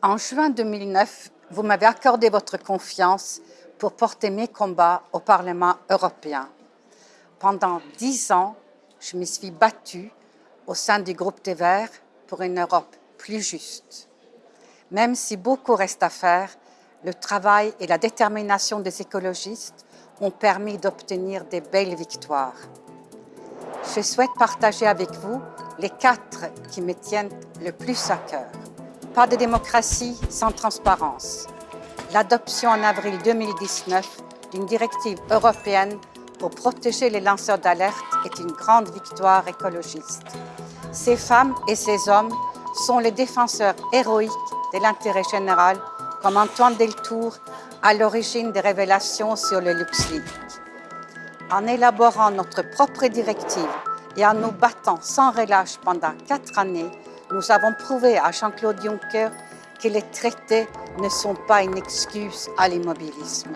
En juin 2009, vous m'avez accordé votre confiance pour porter mes combats au Parlement européen. Pendant dix ans, je me suis battue au sein du groupe des Verts pour une Europe plus juste. Même si beaucoup reste à faire, le travail et la détermination des écologistes ont permis d'obtenir des belles victoires. Je souhaite partager avec vous les quatre qui me tiennent le plus à cœur. Pas de démocratie sans transparence. L'adoption en avril 2019 d'une directive européenne pour protéger les lanceurs d'alerte est une grande victoire écologiste. Ces femmes et ces hommes sont les défenseurs héroïques de l'intérêt général, comme Antoine Deltour, à l'origine des révélations sur le LuxLeaks. En élaborant notre propre directive et en nous battant sans relâche pendant quatre années, nous avons prouvé à Jean-Claude Juncker que les traités ne sont pas une excuse à l'immobilisme.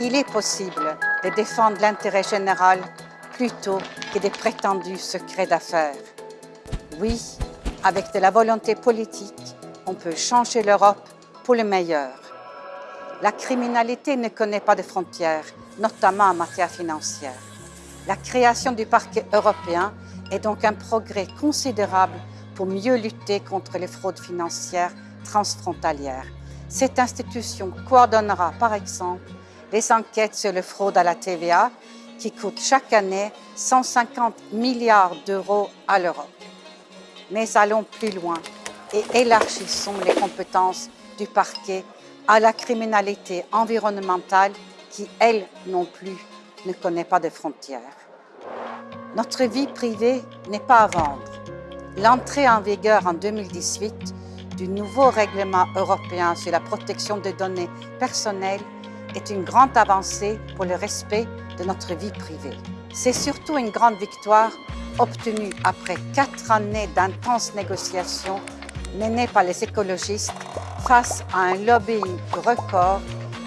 Il est possible de défendre l'intérêt général plutôt que des prétendus secrets d'affaires. Oui, avec de la volonté politique, on peut changer l'Europe pour le meilleur. La criminalité ne connaît pas de frontières, notamment en matière financière. La création du parquet européen est donc un progrès considérable pour mieux lutter contre les fraudes financières transfrontalières. Cette institution coordonnera, par exemple, les enquêtes sur les fraudes à la TVA qui coûtent chaque année 150 milliards d'euros à l'Europe. Mais allons plus loin et élargissons les compétences du parquet à la criminalité environnementale qui, elle non plus, ne connaît pas de frontières. Notre vie privée n'est pas à vendre. L'entrée en vigueur en 2018 du nouveau règlement européen sur la protection des données personnelles est une grande avancée pour le respect de notre vie privée. C'est surtout une grande victoire obtenue après quatre années d'intenses négociations menées par les écologistes face à un lobbying record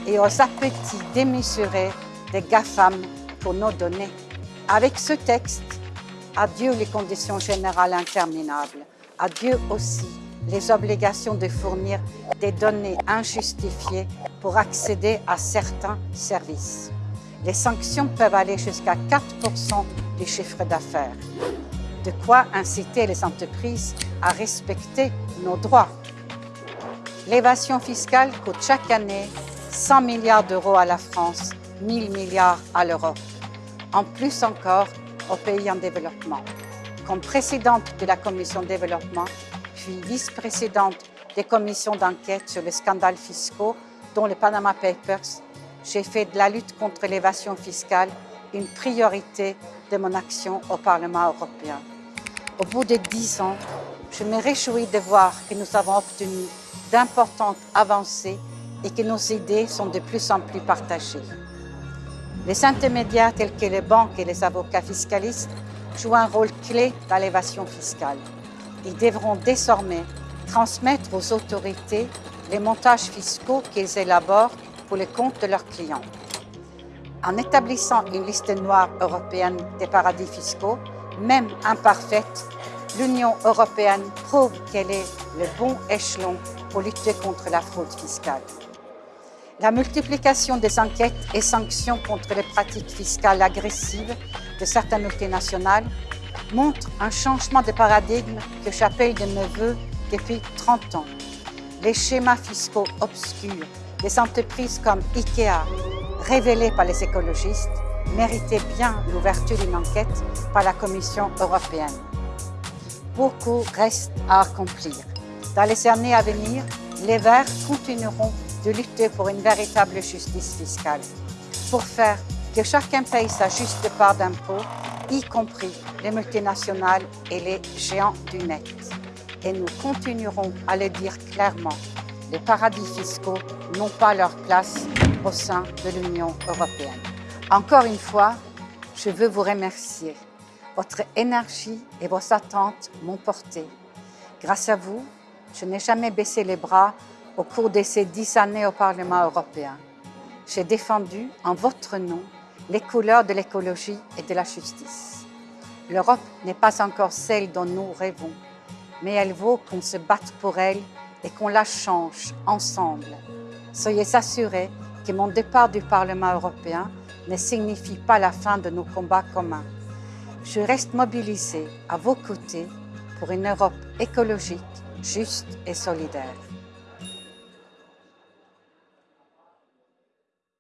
et aux appétits démesurés des GAFAM pour nos données. Avec ce texte, adieu les conditions générales interminables, adieu aussi les obligations de fournir des données injustifiées pour accéder à certains services. Les sanctions peuvent aller jusqu'à 4 du chiffre d'affaires. De quoi inciter les entreprises à respecter nos droits. L'évasion fiscale coûte chaque année 100 milliards d'euros à la France, 1000 milliards à l'Europe. En plus encore aux pays en développement. Comme présidente de la commission développement, puis vice-présidente des commissions d'enquête sur les scandales fiscaux, dont les Panama Papers, j'ai fait de la lutte contre l'évasion fiscale une priorité de mon action au Parlement européen. Au bout de dix ans, je me réjouis de voir que nous avons obtenu d'importantes avancées et que nos idées sont de plus en plus partagées. Les intermédiaires tels que les banques et les avocats fiscalistes jouent un rôle clé dans l'évasion fiscale. Ils devront désormais transmettre aux autorités les montages fiscaux qu'ils élaborent pour les comptes de leurs clients. En établissant une liste noire européenne des paradis fiscaux, même imparfaite, l'Union européenne prouve qu'elle est le bon échelon pour lutter contre la fraude fiscale. La multiplication des enquêtes et sanctions contre les pratiques fiscales agressives de certaines multinationales montre un changement de paradigme que j'appelle de mes depuis 30 ans. Les schémas fiscaux obscurs des entreprises comme IKEA, révélés par les écologistes, méritaient bien l'ouverture d'une enquête par la Commission européenne. Beaucoup reste à accomplir. Dans les années à venir, les Verts continueront de lutter pour une véritable justice fiscale, pour faire que chacun paye sa juste part d'impôts, y compris les multinationales et les géants du net. Et nous continuerons à le dire clairement, les paradis fiscaux n'ont pas leur place au sein de l'Union européenne. Encore une fois, je veux vous remercier. Votre énergie et vos attentes m'ont porté. Grâce à vous, je n'ai jamais baissé les bras au cours de ces dix années au Parlement européen, j'ai défendu en votre nom les couleurs de l'écologie et de la justice. L'Europe n'est pas encore celle dont nous rêvons, mais elle vaut qu'on se batte pour elle et qu'on la change ensemble. Soyez assurés que mon départ du Parlement européen ne signifie pas la fin de nos combats communs. Je reste mobilisée à vos côtés pour une Europe écologique, juste et solidaire.